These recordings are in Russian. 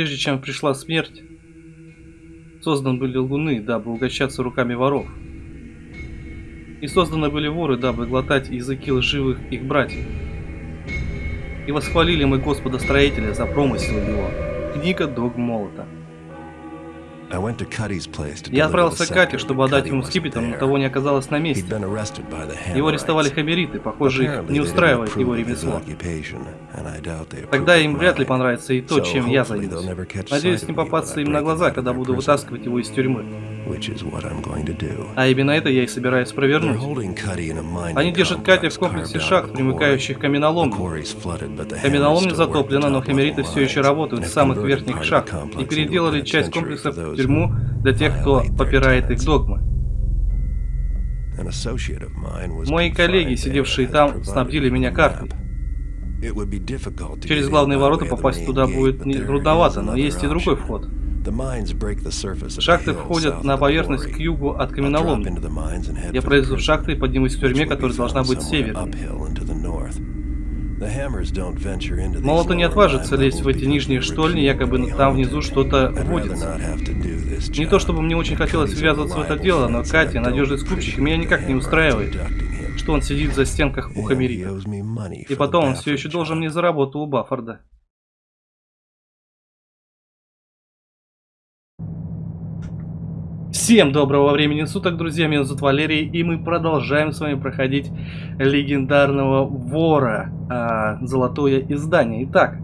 Прежде чем пришла смерть, созданы были лгуны, дабы угощаться руками воров. И созданы были воры, дабы глотать языки лживых их братьев. И восхвалили мы Господа Строителя за промысел его. Книга Дог Молота. Я отправился к Кате, чтобы отдать ему скипетр, но того не оказалось на месте. Его арестовали хамериты, похоже, их не устраивает его ремесло. Тогда им вряд ли понравится и то, чем я займусь. Надеюсь не попасться им на глаза, когда буду вытаскивать его из тюрьмы. А именно это я и собираюсь провернуть. Они держат Кати в комплексе шахт, примыкающих к каменоломне. Каменоломня затоплена, но хамериты все еще работают в самых верхних шахтах и переделали часть комплекса в тюрьму для тех, кто попирает их догмы. Мои коллеги, сидевшие там, снабдили меня картой. Через главные ворота попасть туда будет трудновато, но есть и другой вход. Шахты входят на поверхность к югу от каменоломни. Я пройду в шахты и поднимусь к тюрьме, которая должна быть северной. Молоты не отважится лезть в эти нижние штольни, якобы там внизу что-то водится. Не то чтобы мне очень хотелось ввязываться в это дело, но Катя, надежный скупщик, меня никак не устраивает, что он сидит за стенках у Хамерита. И потом он все еще должен мне за работу у Баффорда. Всем доброго времени суток, друзья, меня зовут Валерий, и мы продолжаем с вами проходить легендарного вора, э, золотое издание. Итак,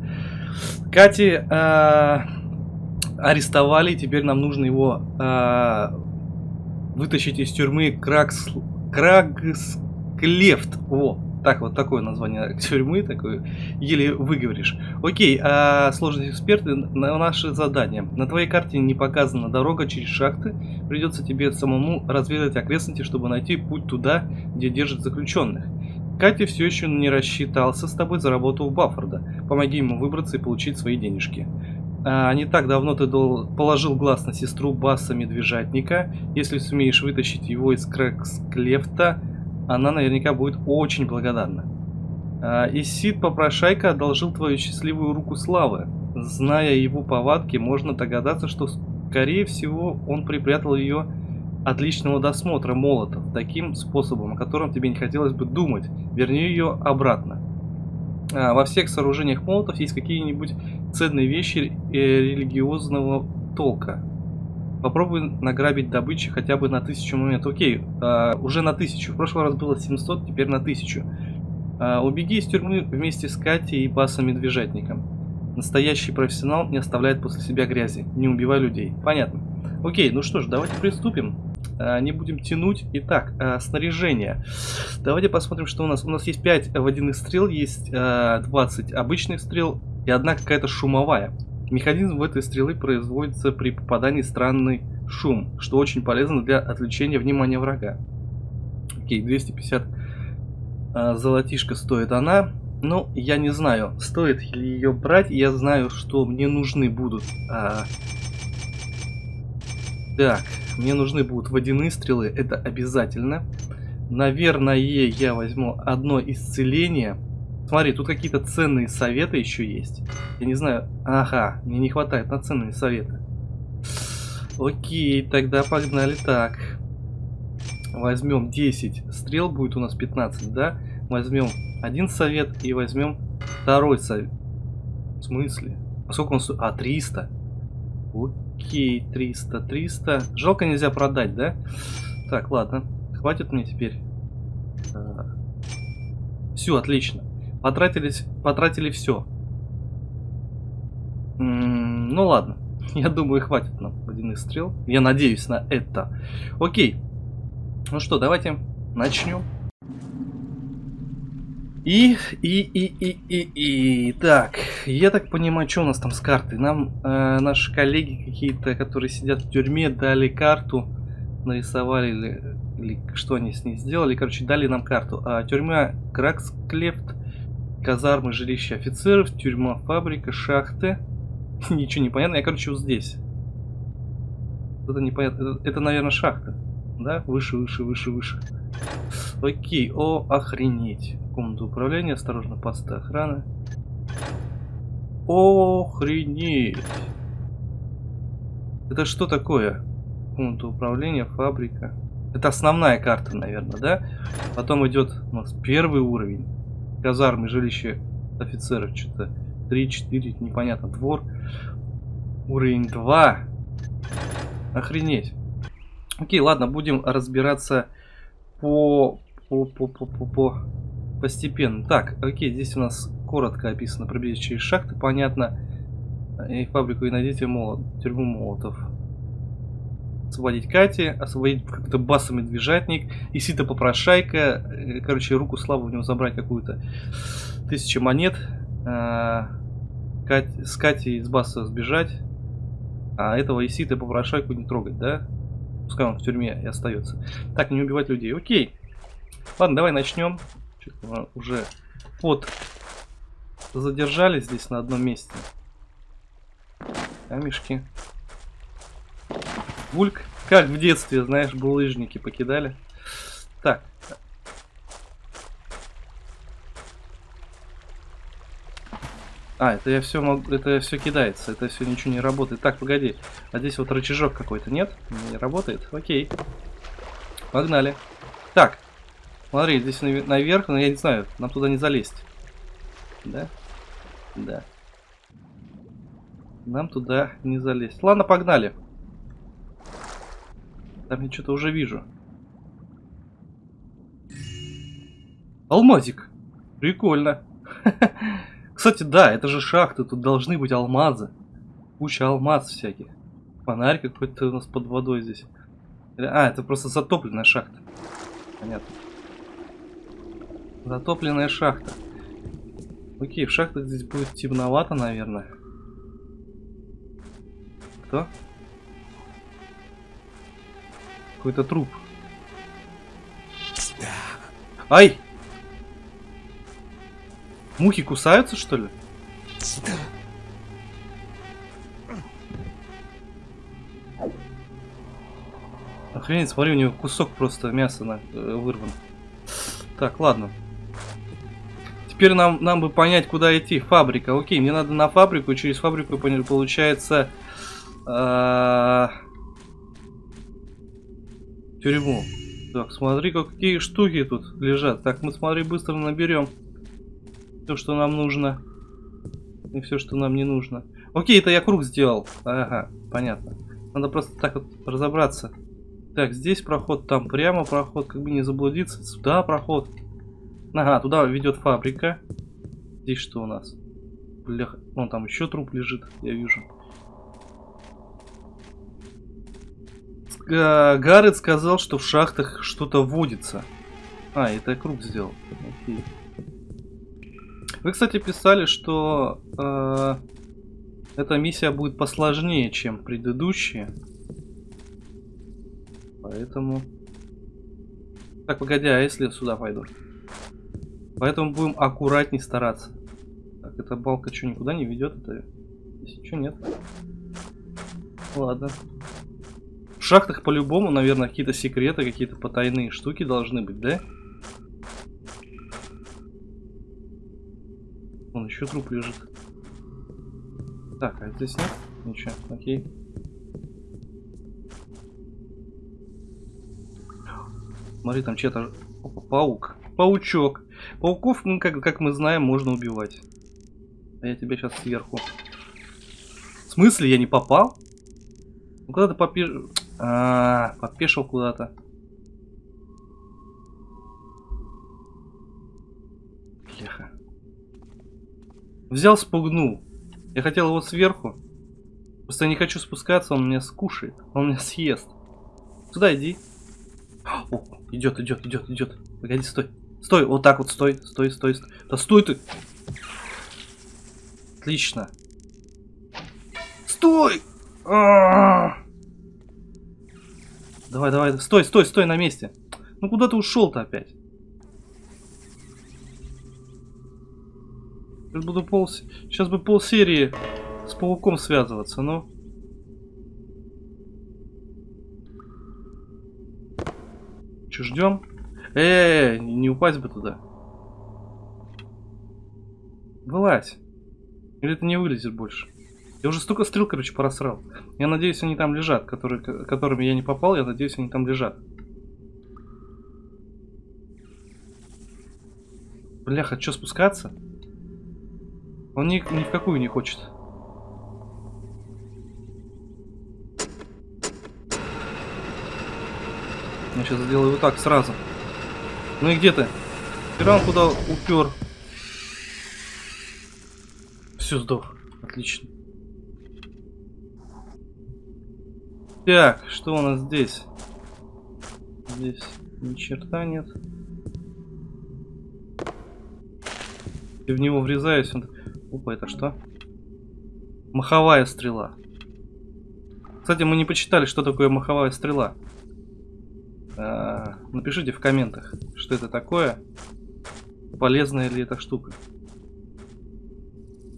Кати э, арестовали, теперь нам нужно его э, вытащить из тюрьмы Кракс... Крагсклефт. Во, так вот такое название тюрьмы, такое еле выговоришь. Окей, а сложные эксперты на наше задание. На твоей карте не показана дорога через шахты. Придется тебе самому разведать окрестности, чтобы найти путь туда, где держат заключенных. Катя все еще не рассчитался с тобой за работу у Баффорда. Помоги ему выбраться и получить свои денежки. А, не так давно ты дол положил глаз на сестру Басса Медвежатника. Если сумеешь вытащить его из Крэксклефта, она наверняка будет очень благодарна. А, Исид Попрошайка одолжил твою счастливую руку славы. Зная его повадки, можно догадаться, что, скорее всего, он припрятал ее от личного досмотра молотов таким способом, о котором тебе не хотелось бы думать. Верни ее обратно. А, во всех сооружениях молотов есть какие-нибудь ценные вещи э, религиозного толка. Попробуй награбить добычи хотя бы на тысячу моментов. Окей, а, уже на тысячу. В прошлый раз было 700, теперь на тысячу. А, убеги из тюрьмы вместе с Катей и Басом Медвежатником. Настоящий профессионал не оставляет после себя грязи. Не убивай людей. Понятно. Окей, ну что ж, давайте приступим. А, не будем тянуть. Итак, а, снаряжение. Давайте посмотрим, что у нас. У нас есть 5 водяных стрел, есть а, 20 обычных стрел и одна какая-то шумовая. Механизм в этой стрелы производится при попадании странный шум, что очень полезно для отвлечения внимания врага. Окей, 250 а, золотишко стоит она. Ну, я не знаю, стоит ли ее брать. Я знаю, что мне нужны будут... А... Так, мне нужны будут водяные стрелы, это обязательно. Наверное, я возьму одно исцеление. Смотри, тут какие-то ценные советы еще есть. Я не знаю. Ага, мне не хватает на ценные советы. Окей, тогда погнали так. Возьмем 10 стрел, будет у нас 15, да? Возьмем один совет и возьмем второй совет. В смысле? А сколько он? А, 300. Окей, 300, 300. Жалко нельзя продать, да? Так, ладно. Хватит мне теперь. А. Все, отлично. Потратились, потратили все. Ну ладно. Я думаю, хватит нам водяных стрел. Я надеюсь на это. Окей. Ну что, давайте начнем. И, и, и, и, и, и, так, я так понимаю, что у нас там с картой? Нам э, наши коллеги какие-то, которые сидят в тюрьме, дали карту, нарисовали или, или что они с ней сделали, короче, дали нам карту. А, тюрьма Краксклефт казармы, жилища офицеров, тюрьма, фабрика, шахты. Ничего не понятно. Я, короче, вот здесь. Это непонятно. Это, это, наверное, шахта. Да? Выше, выше, выше, выше. Окей. О, охренеть. Комната управления. Осторожно, посты охраны. Охренеть. Это что такое? Пункт управления, фабрика. Это основная карта, наверное, да? Потом идет у нас первый уровень. Казармы, жилище офицеров. Что-то 3-4, непонятно. Двор. Уровень 2. Охренеть. Окей, ладно, будем разбираться по, по, по, по, по, по постепенно. Так, окей, здесь у нас коротко описано пробить через шахты, понятно. И фабрику и найдите молот, тюрьму молотов. Освободить Кати, освободить какой-то басу медвежатник, и сито попрошайка, э, короче, руку славу у него забрать какую-то. Тысяча монет. А, Кать, с Катей из баса сбежать. А этого Исита попрошайку не трогать, да? Пускай он в тюрьме и остается. Так, не убивать людей. Окей. Ладно, давай начнем. Уже вот задержались здесь на одном месте. Камешки. Бульк. Как в детстве, знаешь, булыжники покидали. Так. А, это я все могу, это все кидается, это все ничего не работает. Так, погоди, а здесь вот рычажок какой-то, нет? Не работает? Окей. Погнали. Так, смотри, здесь наверх, но я не знаю, нам туда не залезть. Да? Да. Нам туда не залезть. Ладно, погнали. Там я что-то уже вижу. Алмазик. Прикольно. Кстати, да, это же шахты, тут должны быть алмазы. Куча алмаз всяких. Фонарь какой-то у нас под водой здесь. А, это просто затопленная шахта. Понятно. Затопленная шахта. Окей, в шахтах здесь будет темновато, наверное. Кто? Какой-то труп. Ай! Мухи кусаются, что ли? Охренеть, смотри, у него кусок просто мяса на, э, вырван. Так, ладно. Теперь нам, нам бы понять, куда идти. Фабрика. Окей, мне надо на фабрику. Через фабрику, получается, э, тюрьму. Так, смотри, какие штуки тут лежат. Так, мы, смотри, быстро наберем все, что нам нужно. И все, что нам не нужно. Окей, это я круг сделал. Ага, понятно. Надо просто так вот разобраться. Так, здесь проход, там прямо проход, как бы не заблудиться. Сюда проход. Ага, туда ведет фабрика. Здесь что у нас? Бля, вон там еще труп лежит, я вижу. Гаррет сказал, что в шахтах что-то водится. А, это я круг сделал. Окей. Вы, кстати, писали, что э, эта миссия будет посложнее, чем предыдущие. Поэтому... Так, погоди, а если сюда пойду? Поэтому будем аккуратней стараться. Так, эта балка что, никуда не ведет? Это... Здесь ничего нет. Ладно. В шахтах по-любому, наверное, какие-то секреты, какие-то потайные штуки должны быть, да? Вон еще труп лежит. Так, а здесь нет? Ничего, окей. Смотри, там чья-то... Паук. Паучок. Пауков, ну, как, как мы знаем, можно убивать. А я тебя сейчас сверху. В смысле, я не попал? Ну, куда ты попеш... А, -а, -а попешил куда-то. Леха. Взял, спугнул. Я хотел его сверху. Просто я не хочу спускаться, он меня скушает. Он меня съест. Сюда иди. О, идет, идет, идет, идет. Погоди, стой. Стой, вот так вот, стой, стой, стой. стой. Да стой ты! Отлично. Стой! А -а -а! Давай, давай, стой, стой, стой на месте. Ну куда ты ушел-то опять? Сейчас буду пол... Сейчас бы пол серии с пауком связываться, но... Че, ждем? Э, -э, э, не упасть бы туда. Вылазь. Или ты не вылезешь больше? Я уже столько стрел, короче, просрал. Я надеюсь, они там лежат, которые, которыми я не попал, я надеюсь, они там лежат. Бляха, что спускаться? Он ни, ни в какую не хочет. Я сейчас сделаю вот так сразу. Ну и где ты? Тиран куда упер? Все, сдох. Отлично. Так, что у нас здесь? Здесь ни черта нет. И в него врезаюсь. Он... Опа, это что? Маховая стрела. Кстати, мы не почитали, что такое маховая стрела. А, напишите в комментах, что это такое. Полезная ли эта штука.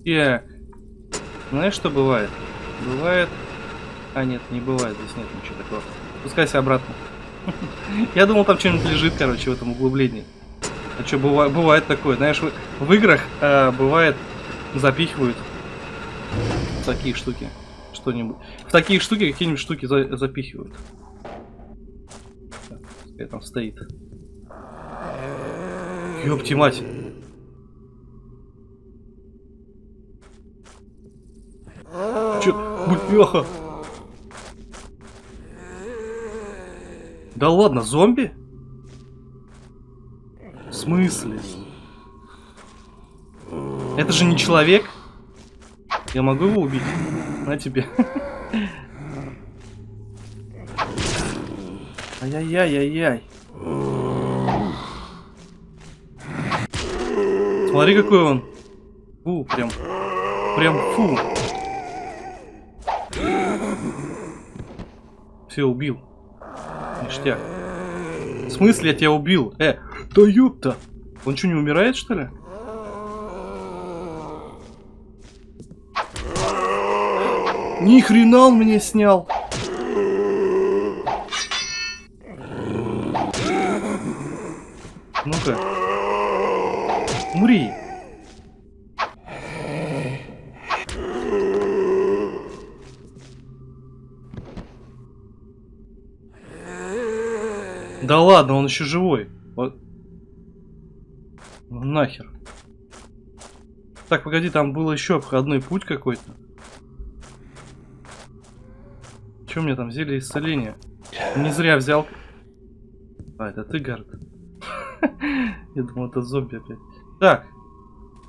Так. Знаешь, что бывает? Бывает... А, нет, не бывает. Здесь нет ничего такого. Спускайся обратно. Я думал, там что-нибудь лежит, короче, в этом углублении. А что, бывает, бывает такое? Знаешь, в, в играх э, бывает запихивают такие штуки. Что-нибудь. В такие штуки какие-нибудь штуки за, запихивают. Пускай там стоит. Ёпти мать. Чё? Бляха. Да ладно, зомби? В смысле? Это же не человек. Я могу его убить? На тебе. Ай-яй-яй-яй-яй. Смотри, какой он. Фу, прям. Прям фу. Все, убил. Ништяк. В смысле я тебя убил? Э, да ёпта. Он что, не умирает, что ли? Ни хрена он мне снял. Ну-ка. Умри. Да ладно, он еще живой. Вот. Ну, нахер. Так, погоди, там был еще обходной путь какой-то. Что мне там взяли исцеление? Не зря взял. А, это ты, Гард. Я думал, это зомби опять. Так,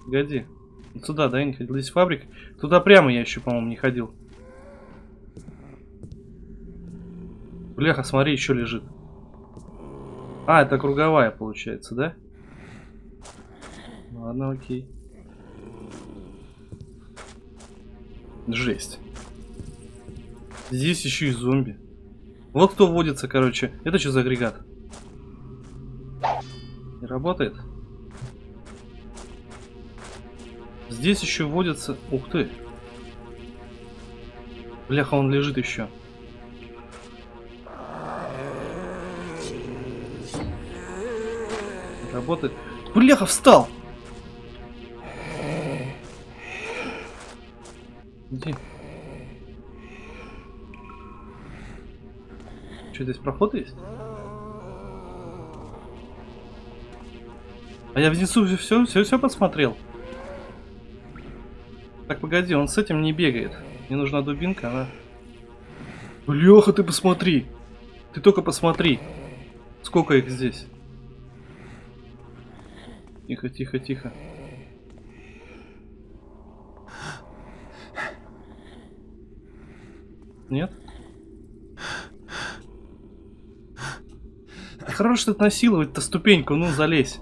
погоди. Сюда, да, я не ходил. Здесь фабрика. Туда прямо я еще, по-моему, не ходил. Бляха, смотри, еще лежит. А, это круговая получается, да? Ладно, окей. Жесть. Здесь еще и зомби. Вот кто водится, короче. Это что за агрегат? Не работает? Здесь еще водится... Ух ты! Бляха, он лежит еще. Работает. Бляха, встал! Иди. Что, здесь проход есть? А я внизу все, все, все посмотрел. Так, погоди, он с этим не бегает. Мне нужна дубинка, она... Леха, ты посмотри! Ты только посмотри! Сколько их здесь? Тихо, тихо, тихо. Нет? Хорош тут насиловать-то ступеньку, ну залезь.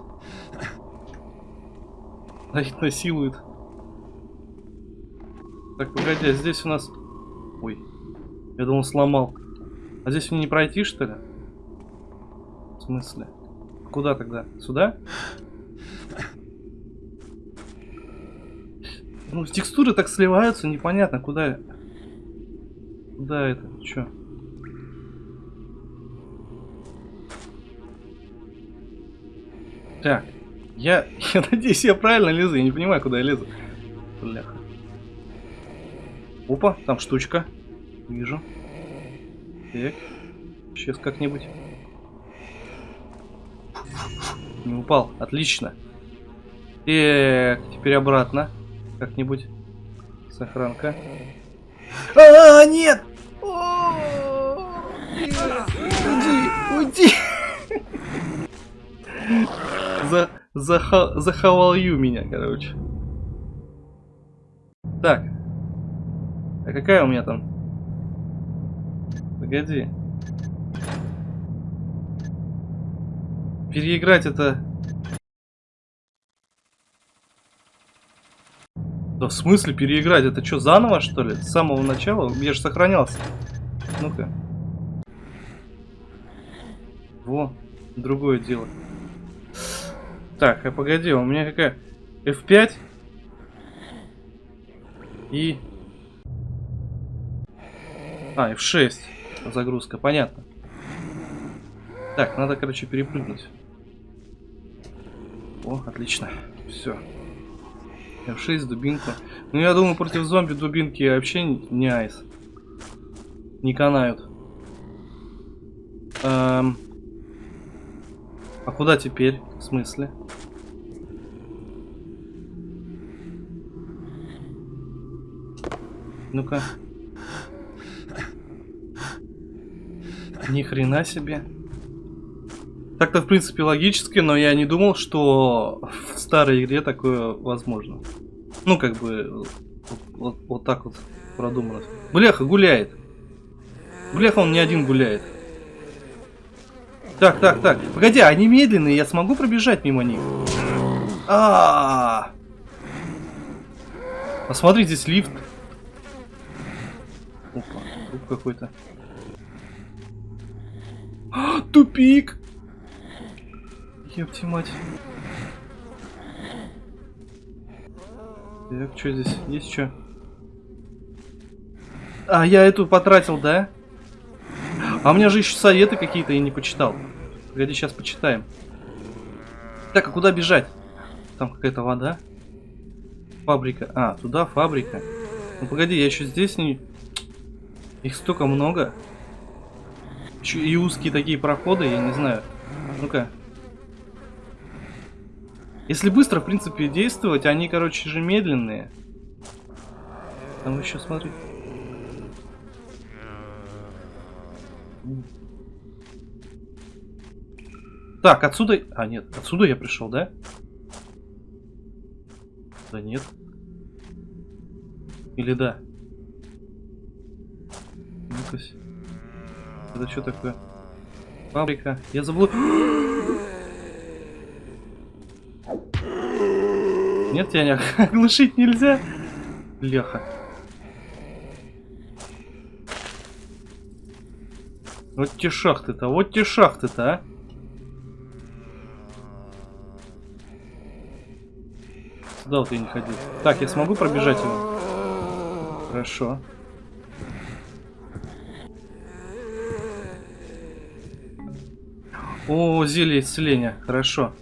А их насилует. Так, погоди, а здесь у нас... Ой, я думал сломал. А здесь мне не пройти, что ли? В смысле? Куда тогда? Сюда? Ну, текстуры так сливаются, непонятно, куда... Куда это? Чё? Так, я, я надеюсь, я правильно лезу, я не понимаю, куда я лезу. Бляха. Опа, там штучка. Вижу. Так. Сейчас как-нибудь. Не упал. Отлично. Так, теперь обратно. Как-нибудь. Сохранка. А, нет! Уйди, уйди! За, заха, захавал ю меня, короче. Так. А какая у меня там? Погоди. Переиграть это... Да в смысле переиграть? Это что, заново что ли? С самого начала? Я же сохранялся. Ну-ка. Во, другое дело. Так, а погоди, у меня какая? F5 и... А, F6 загрузка, понятно. Так, надо, короче, перепрыгнуть. О, отлично. Все. F6, дубинку. Ну, я думаю, против зомби дубинки вообще не айс. Не канают. Эм... А куда теперь? В смысле? Ну-ка. Ни хрена себе. Так-то, в принципе, логически, но я не думал, что старой игре такое возможно. Ну, как бы, вот, вот, вот так вот продумано. Бляха, гуляет. Бляха, он не один гуляет. Так, так, так. Погоди, они медленные, я смогу пробежать мимо них? А, -а, -а. Посмотри, здесь лифт. Опа, тут какой-то. А, тупик! Ёпти мать. Так, что здесь? Есть что? А, я эту потратил, да? А у меня же еще советы какие-то я не почитал. Погоди, сейчас почитаем. Так, а куда бежать? Там какая-то вода. Фабрика. А, туда фабрика. Ну погоди, я еще здесь не... Их столько много. Еще и узкие такие проходы, я не знаю. Ну-ка. Если быстро, в принципе, действовать, они, короче же, медленные. Там еще, смотри. Так, отсюда... А, нет, отсюда я пришел, да? Да нет. Или да? ну Это что такое? Фабрика. Я забыл... Нет, тебя не оглушить нельзя? Леха. Вот те шахты-то, вот те шахты-то, а. Сюда вот я не ходил. Так, я смогу пробежать его? Хорошо. О, зелье исцеления. Хорошо.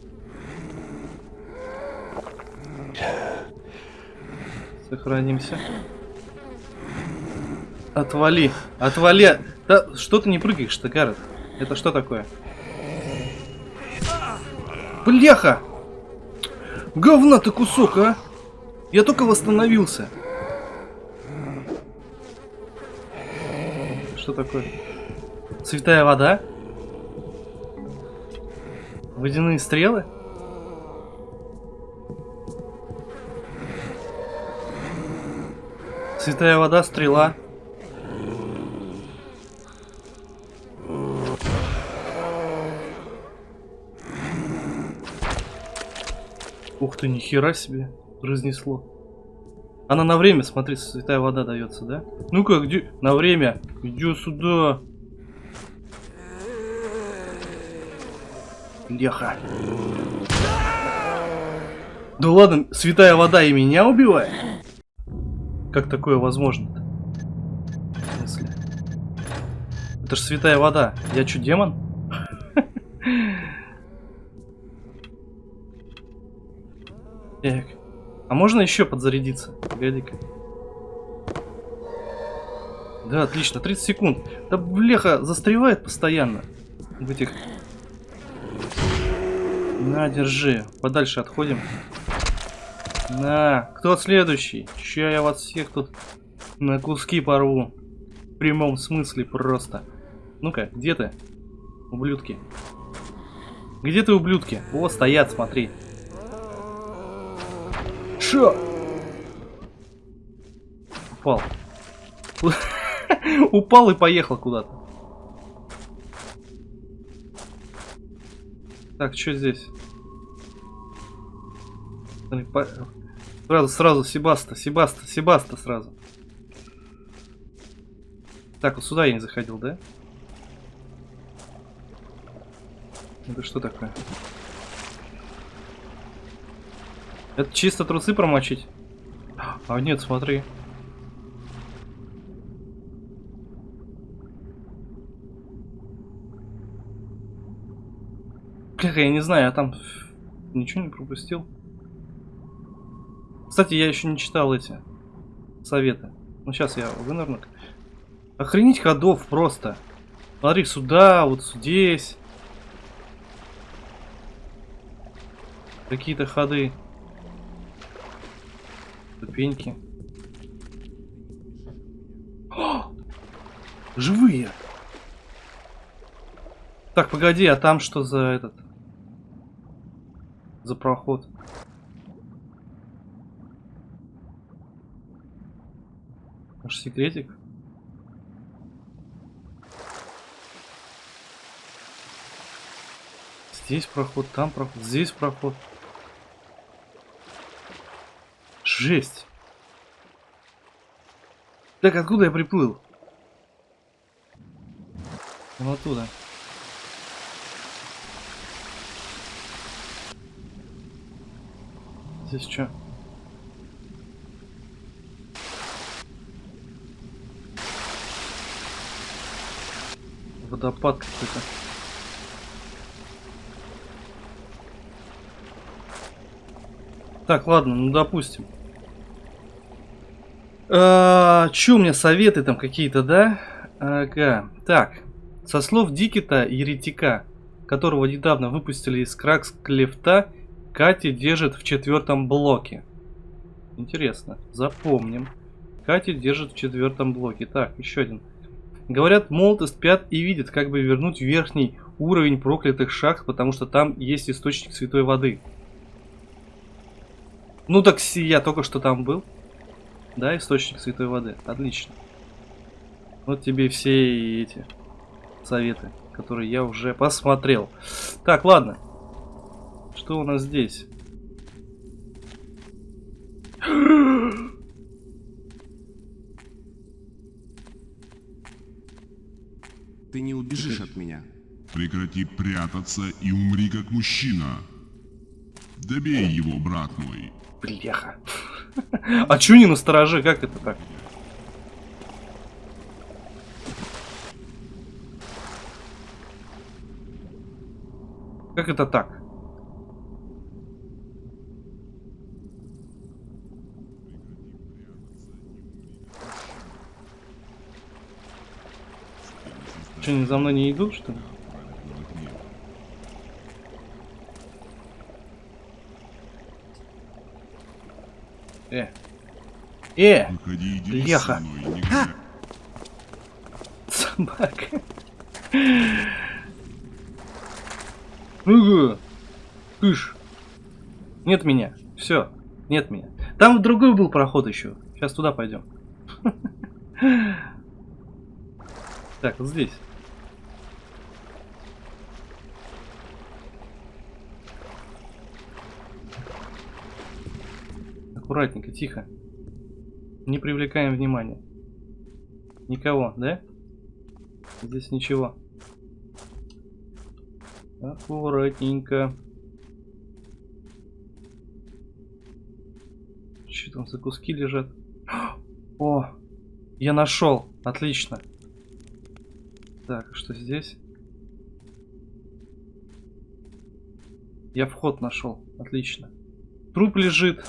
Сохранимся. Отвали. Отвали. Да что ты не прыгаешь-то, Гаррет? Это что такое? Бляха! Говна ты кусок, а! Я только восстановился. Что такое? Святая вода? Водяные стрелы? Святая вода, стрела. Ух ты, нихера себе разнесло. Она на время, смотри, святая вода дается, да? Ну-ка, где? На время. Иди сюда. Леха. Да ладно, святая вода и меня убивает? Как такое возможно-то? В смысле? Это ж святая вода. Я что, демон? А можно еще подзарядиться? Погоди-ка. Да, отлично, 30 секунд. Да бляха, застревает постоянно. В этих... На, держи. Подальше отходим. На, кто следующий? Ща я вас всех тут на куски порву. В прямом смысле просто. Ну-ка, где ты? Ублюдки. Где ты, ублюдки? О, стоят, смотри. Шо? Упал. Упал и поехал куда-то. Так, что здесь? Сразу, сразу, Себаста, Себаста, Себаста сразу. Так, вот сюда я не заходил, да? Это что такое? Это чисто трусы промочить? А нет, смотри. Как я не знаю, я там ничего не пропустил. Кстати, я еще не читал эти советы. Ну, сейчас я вынырну. Охренеть ходов просто. Смотри, сюда, вот здесь. Какие-то ходы. Ступеньки. О! Живые! Так, погоди, а там что за этот? За проход? Секретик? Здесь проход, там проход, здесь проход. Жесть. Так, откуда я приплыл? Вот оттуда. Здесь что? Водопад какой-то. Так, ладно, ну допустим. А, Че у меня советы там какие-то, да? Ага. Так. Со слов Дикита Еретика, которого недавно выпустили из Кракс Клефта, Кати держит в четвертом блоке. Интересно. Запомним. Кати держит в четвертом блоке. Так, еще один. Говорят, молоты спят и видят, как бы вернуть верхний уровень проклятых шахт, потому что там есть источник святой воды. Ну так я только что там был. Да, источник святой воды. Отлично. Вот тебе все эти советы, которые я уже посмотрел. Так, ладно. Что у нас здесь? Ты не убежишь от меня. Прекрати прятаться и умри как мужчина. Добей его, брат мой. Бляха. А чё не настороже? Как это так? Как это так? Что, они за мной не идут, что ли? Э. Э! Выходи, Леха. мной, говори. Собака. Угу. Кыш. Нет меня. Все. Нет меня. Там другой был проход еще. Сейчас туда пойдем. Так, вот здесь. Аккуратненько, тихо. Не привлекаем внимания. Никого, да? Здесь ничего. Аккуратненько. Что там за куски лежат? О, я нашел. Отлично. Так, что здесь? Я вход нашел. Отлично. Труп лежит.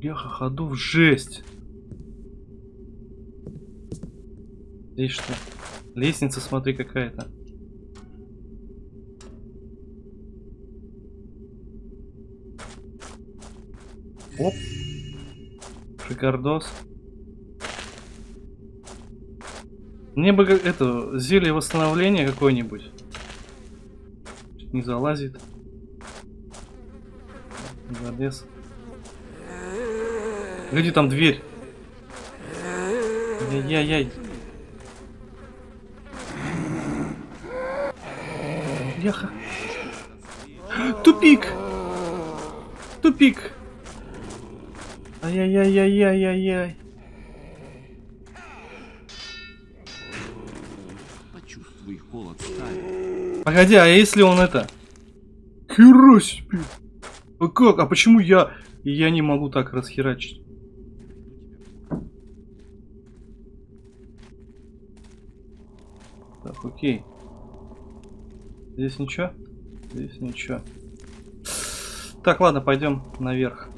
Бляха, ходов жесть. Здесь что? Лестница, смотри, какая-то. Оп. Шикардос. Мне бы это зелье восстановления какое-нибудь. Не залазит. Залез. Где там дверь? Яй-яй-яй. Яха. Тупик! Тупик! Ай-яй-яй-яй-яй-яй-яй. Почувствуй холод стали. Погоди, а если он это? Хера себе! А как? А почему я... Я не могу так расхерачить? Так, окей. Здесь ничего? Здесь ничего. Так, ладно, пойдем наверх.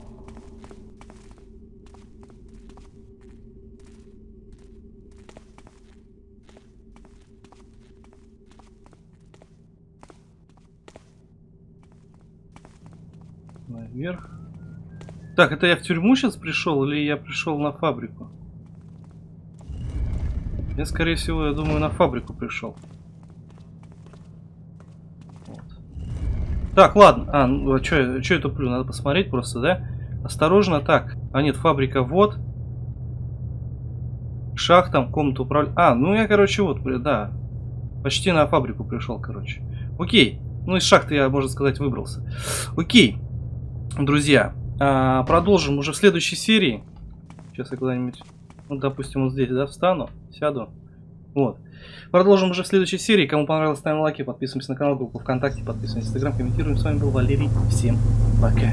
Наверх. Так, это я в тюрьму сейчас пришел или я пришел на фабрику? Я, скорее всего, я думаю, на фабрику пришел. Вот. Так, ладно. А, ну, а что я туплю? Надо посмотреть просто, да? Осторожно, так. А нет, фабрика вот. Шах там, комнату управления. А, ну я, короче, вот, да. Почти на фабрику пришел, короче. Окей. Ну, из шахты я, можно сказать, выбрался. Окей. Друзья, а, продолжим уже в следующей серии. Сейчас я куда-нибудь, ну, допустим, вот здесь, да, встану, сяду. Вот. Продолжим уже в следующей серии. Кому понравилось, ставим лайки, подписываемся на канал, группу ВКонтакте, подписываемся на Инстаграм, комментируем. С вами был Валерий. Всем пока.